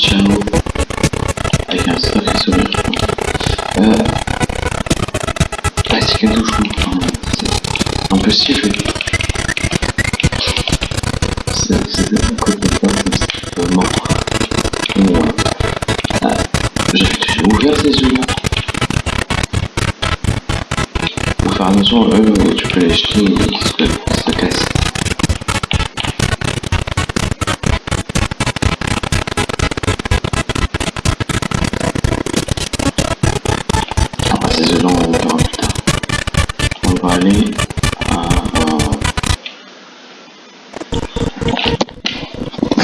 Channel avec un stock et sourire je crois. Euh... Ah c'est cadeau je comprends. C'est impossible. C'est un coup de poing comme vraiment. J'ai ouvert ces yeux-là. Au fur et tu peux les jeter et ça casse. on. On va aller à...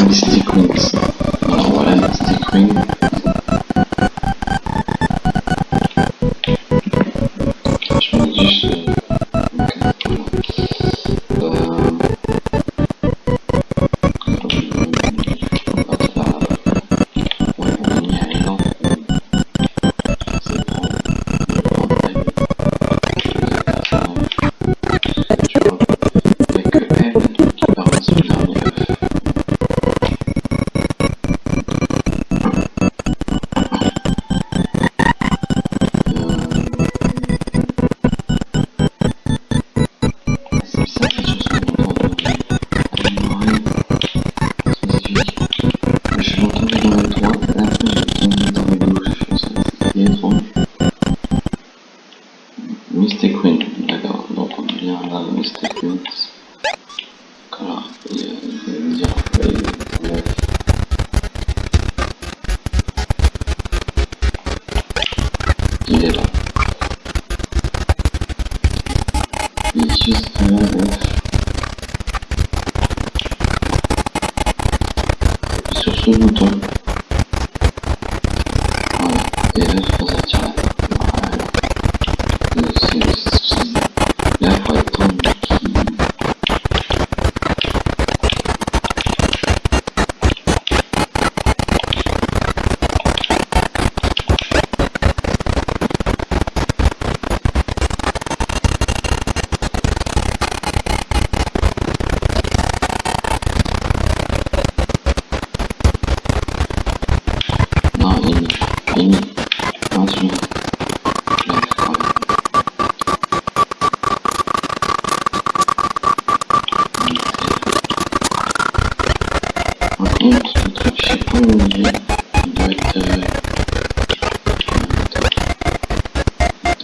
Mystic Wings. Voilà, Mystic Wings.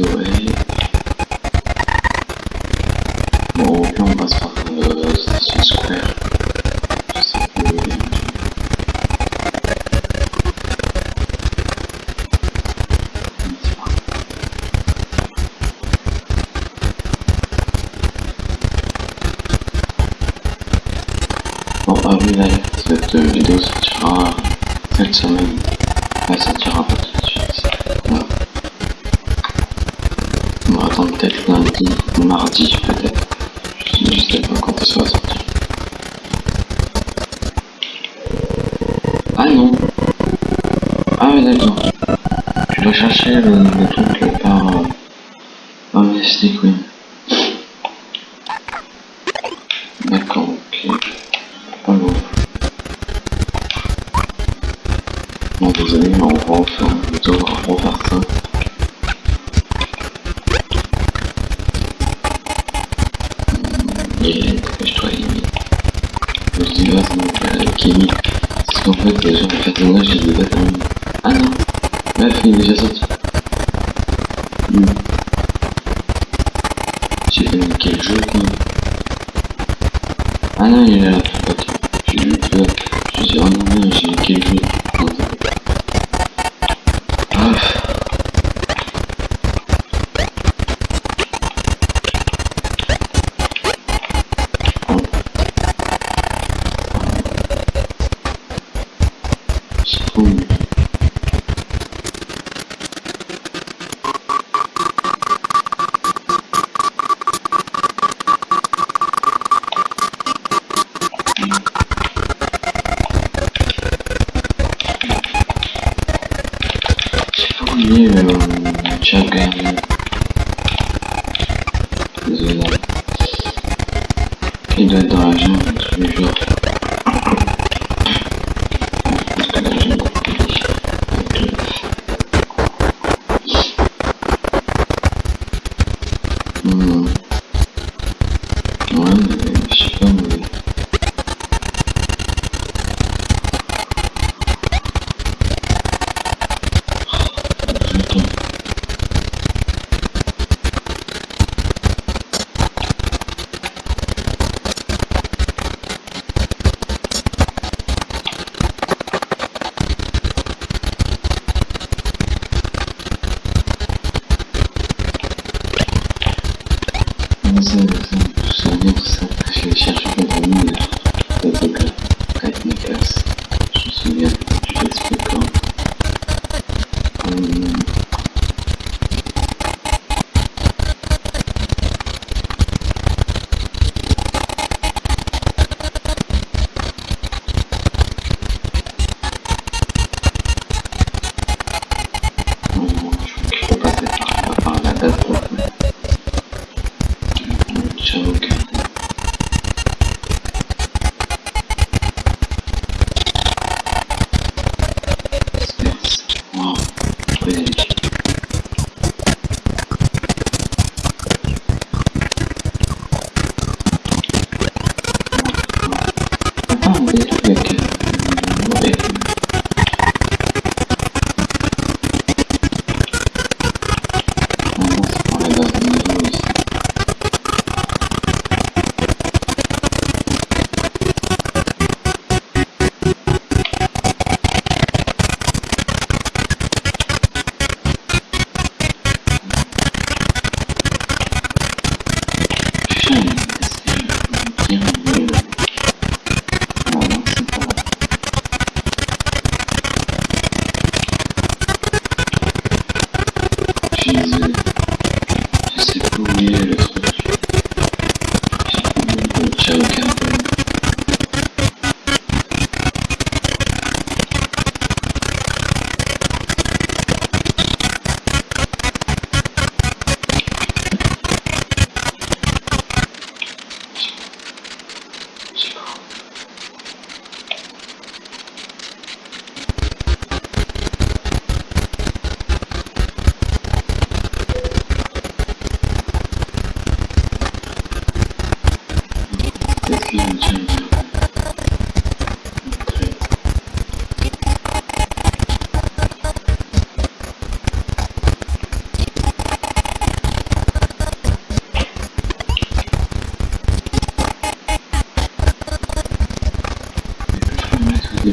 do it. Je vais chercher le, truc par, par Mystic.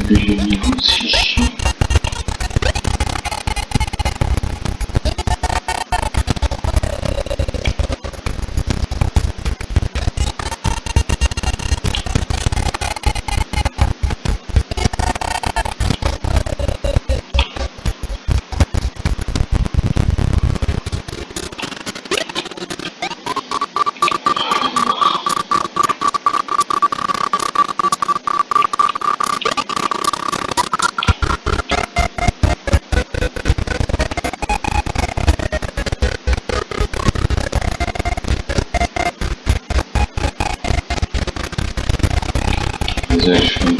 对不起 deixa eu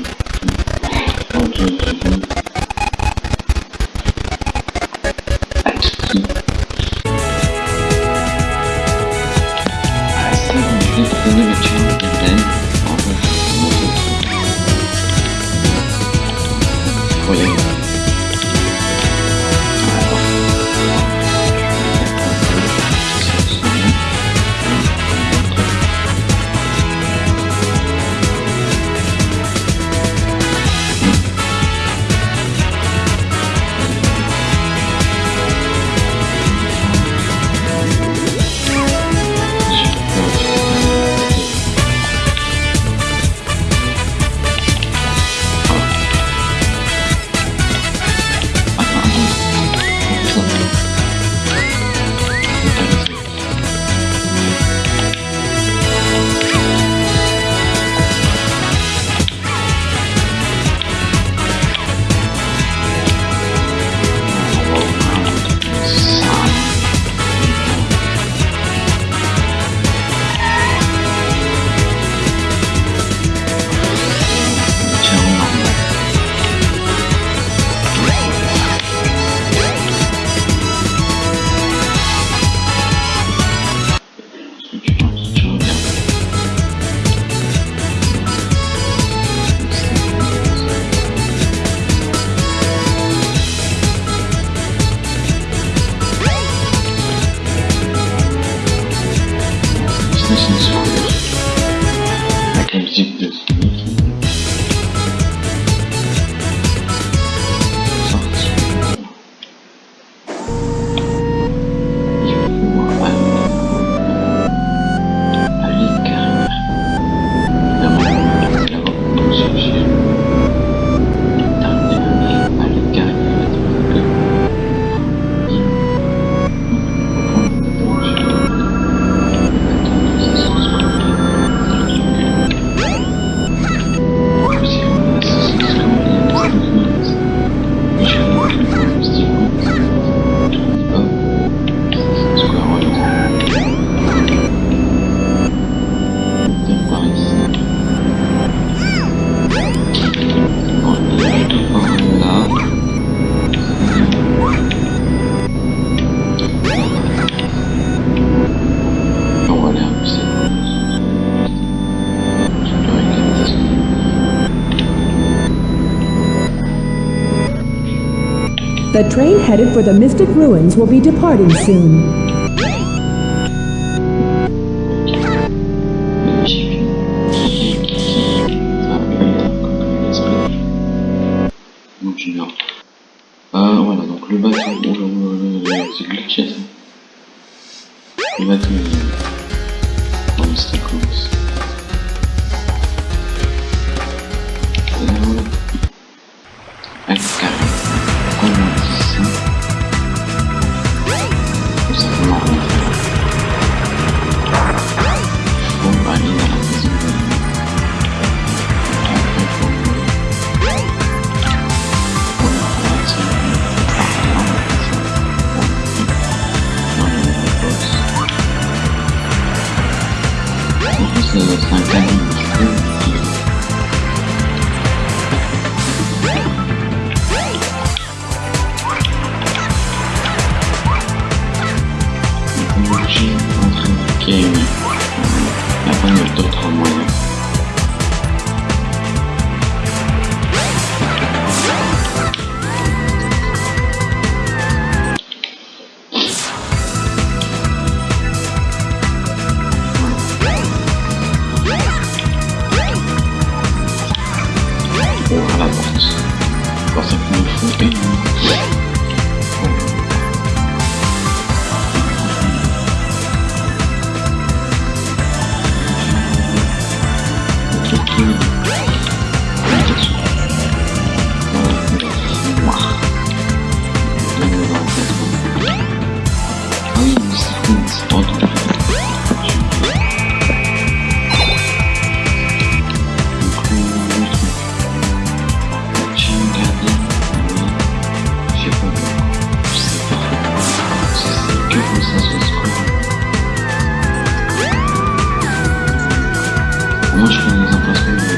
The train headed for the Mystic Ruins will be departing soon. Лучками запросто.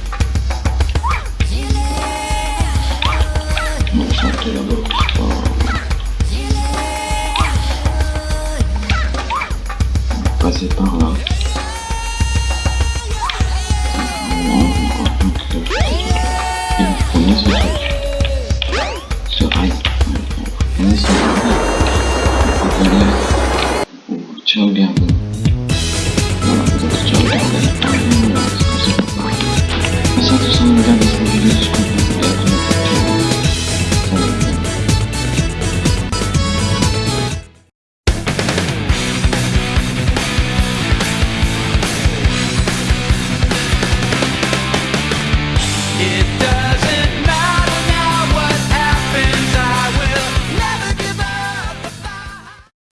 Mahalo.